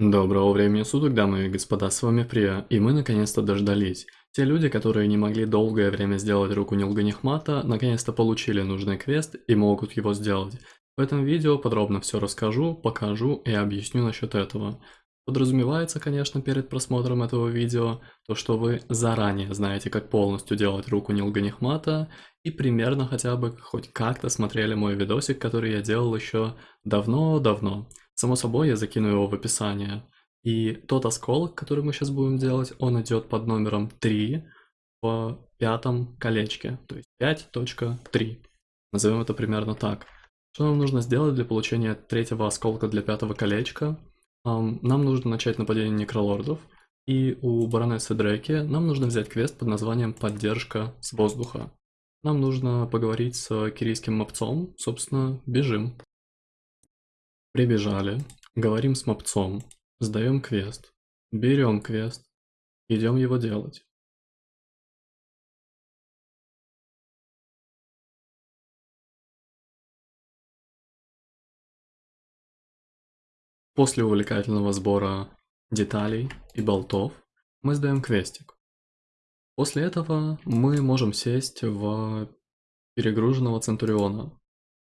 Доброго времени суток, дамы и господа, с вами Прия, и мы наконец-то дождались. Те люди, которые не могли долгое время сделать руку Нилганихмата, наконец-то получили нужный квест и могут его сделать. В этом видео подробно все расскажу, покажу и объясню насчет этого. Подразумевается, конечно, перед просмотром этого видео, то что вы заранее знаете, как полностью делать руку Нилганихмата, и примерно хотя бы хоть как-то смотрели мой видосик, который я делал еще давно-давно. Само собой, я закину его в описание. И тот осколок, который мы сейчас будем делать, он идет под номером 3 в пятом колечке, то есть 5.3. Назовем это примерно так. Что нам нужно сделать для получения третьего осколка для пятого колечка? Нам нужно начать нападение некролордов, и у баронессы Дреки нам нужно взять квест под названием «Поддержка с воздуха». Нам нужно поговорить с кирийским мопцом, собственно, бежим. Прибежали, говорим с мопцом, сдаем квест, берем квест, идем его делать. После увлекательного сбора деталей и болтов мы сдаем квестик. После этого мы можем сесть в перегруженного Центуриона.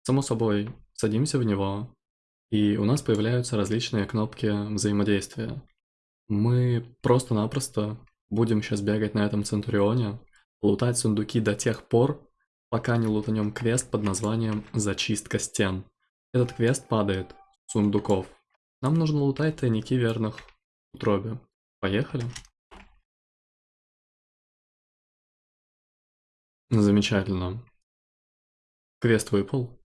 Само собой, садимся в него, и у нас появляются различные кнопки взаимодействия. Мы просто-напросто будем сейчас бегать на этом Центурионе, лутать сундуки до тех пор, пока не лутанем квест под названием «Зачистка стен». Этот квест падает с сундуков. Нам нужно лутать тайники верных утробе. Поехали. Замечательно. Квест выпал.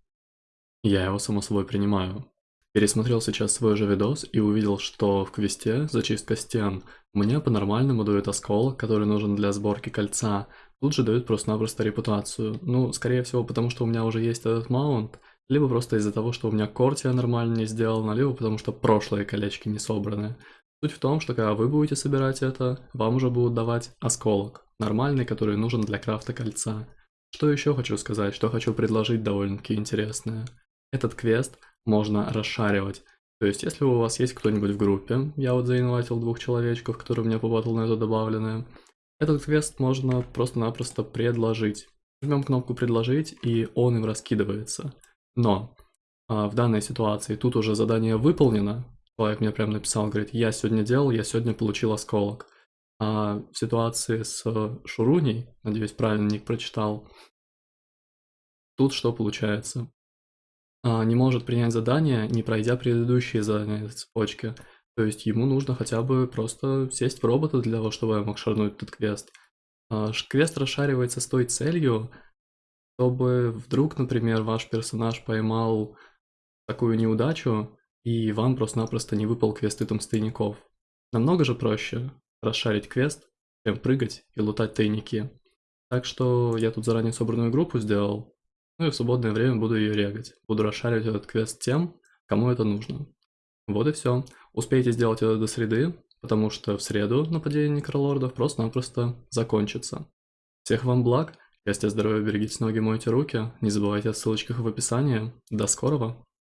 Я его само собой принимаю. Пересмотрел сейчас свой же видос и увидел, что в квесте «Зачистка стен» мне по-нормальному дают осколок, который нужен для сборки кольца. Тут же дают просто-напросто репутацию. Ну, скорее всего, потому что у меня уже есть этот маунт, либо просто из-за того, что у меня кортия нормально не сделана, либо потому что прошлые колечки не собраны. Суть в том, что когда вы будете собирать это, вам уже будут давать осколок, нормальный, который нужен для крафта кольца. Что еще хочу сказать, что хочу предложить довольно-таки интересное. Этот квест можно расшаривать. То есть, если у вас есть кто-нибудь в группе, я вот заинвайтил двух человечков, которые мне по это добавлены, этот квест можно просто-напросто предложить. Жмем кнопку «Предложить», и он им раскидывается. Но а, в данной ситуации тут уже задание выполнено. Человек мне прям написал, говорит, я сегодня делал, я сегодня получил осколок. А в ситуации с Шуруней, надеюсь, правильно ник прочитал, тут что получается? А, не может принять задание, не пройдя предыдущие задания цепочки. То есть ему нужно хотя бы просто сесть в робота для того, чтобы я мог шарнуть этот квест. А, квест расшаривается с той целью, чтобы вдруг, например, ваш персонаж поймал такую неудачу, и вам просто-напросто не выпал квест из тайников. Намного же проще расшарить квест, чем прыгать и лутать тайники. Так что я тут заранее собранную группу сделал, ну и в свободное время буду ее регать. Буду расшаривать этот квест тем, кому это нужно. Вот и все. Успейте сделать это до среды, потому что в среду нападение некролордов просто-напросто закончится. Всех вам благ, счастья, здоровья, берегите ноги, мойте руки, не забывайте о ссылочках в описании. До скорого!